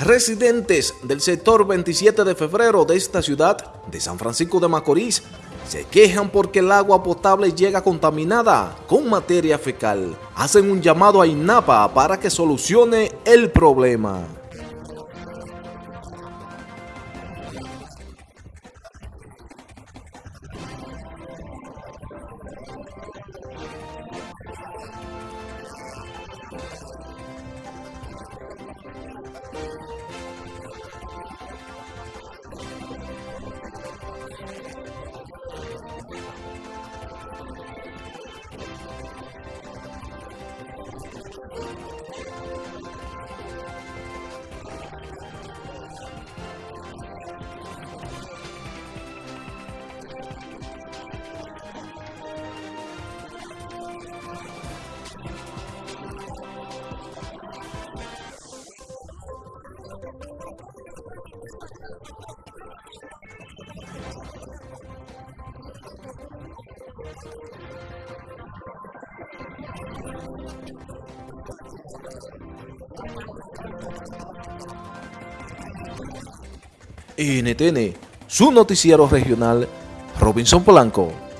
Residentes del sector 27 de febrero de esta ciudad de San Francisco de Macorís se quejan porque el agua potable llega contaminada con materia fecal. Hacen un llamado a INAPA para que solucione el problema. NTN, su noticiero regional, Robinson Polanco.